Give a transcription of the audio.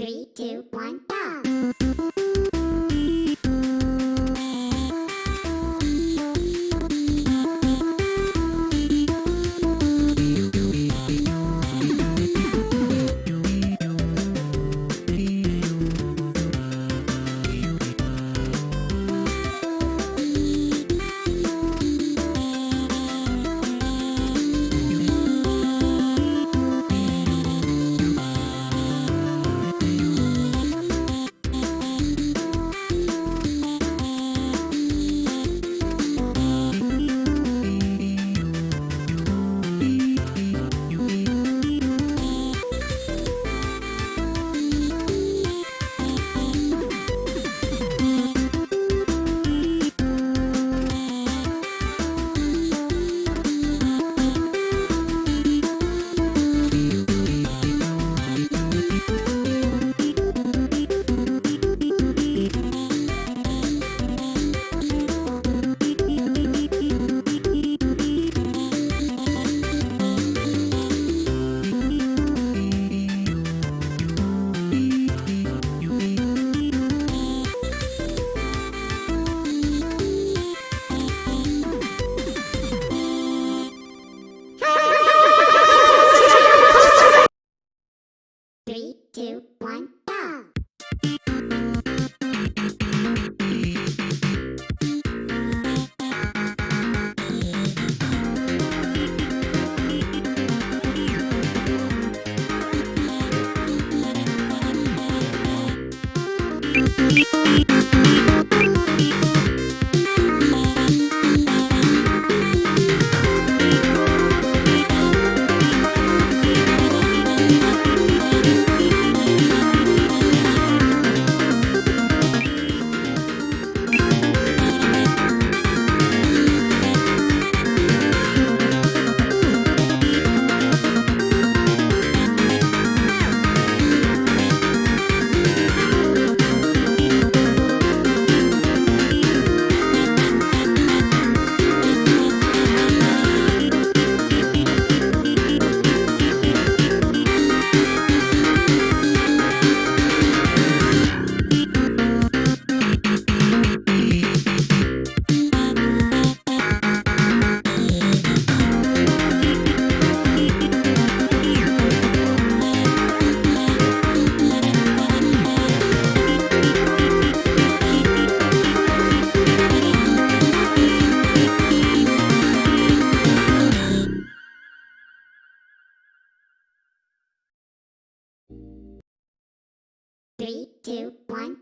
Three, two, one, go! Three, two, one, go! Three, two, one,